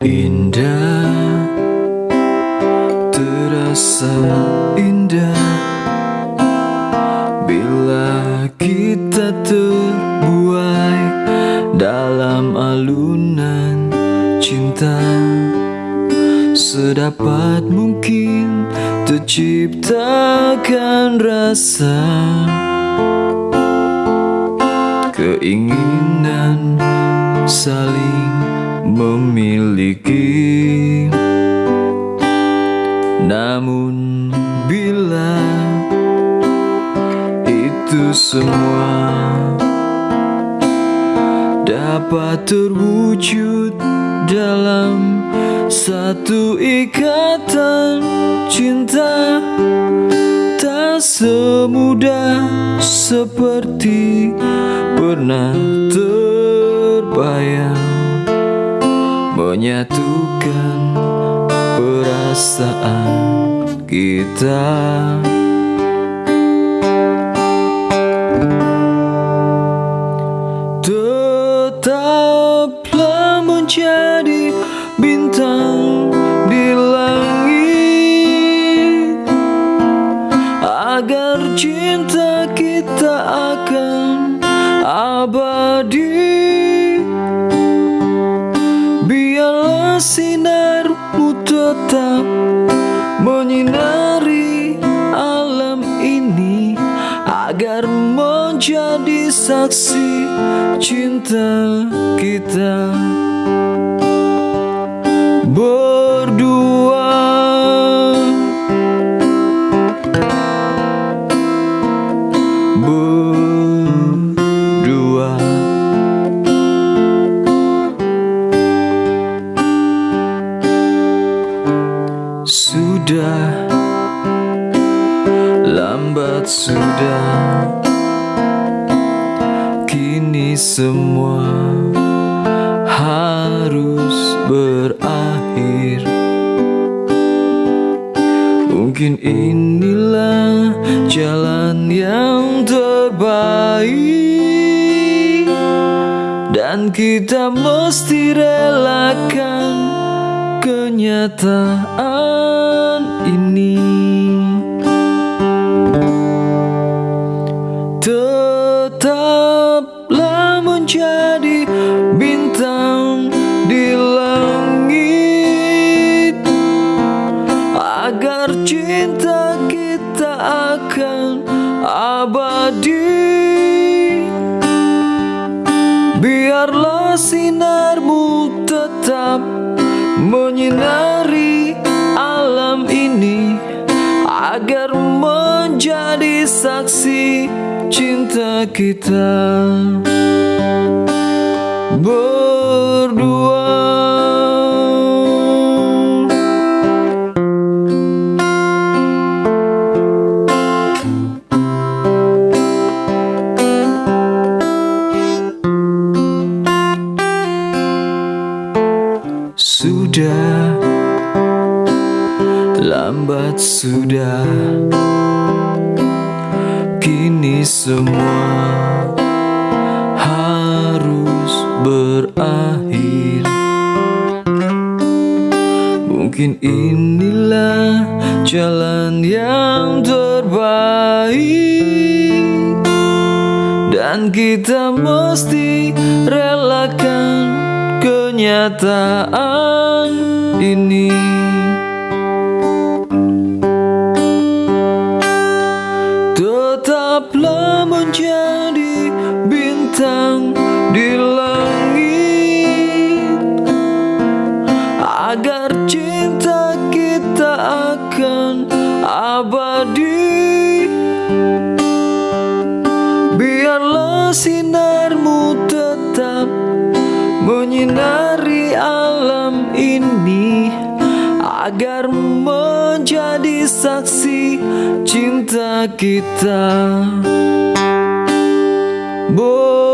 Indah Terasa indah. Bila kita terbuai Dalam alunan cinta Sedapat mungkin Terciptakan rasa Keinginan saling memiliki. Namun bila itu semua Dapat terwujud dalam satu ikatan cinta Tak semudah seperti pernah terbayang Menyatukan perasaan kita. Tetaplah menjadi bintang di langit Agar cinta kita akan abadi sinarmu tetap menyinari alam ini Agar menjadi saksi cinta kita Lambat sudah. Kini semua harus berakhir. Mungkin inilah jalan yang terbaik. Dan kita mesti relakan kenyataan menyinari alam ini Agar menjadi saksi cinta kita. Berdua. Sudah Lambat sudah. Kini semua Harus berakhir. Mungkin inilah jalan yang terbaik. Dan kita mesti relakan kenyataan ini Agar cinta kita akan abadi. Biarlah sinarmu tetap menyinari alam ini Agar menjadi saksi cinta kita. Bo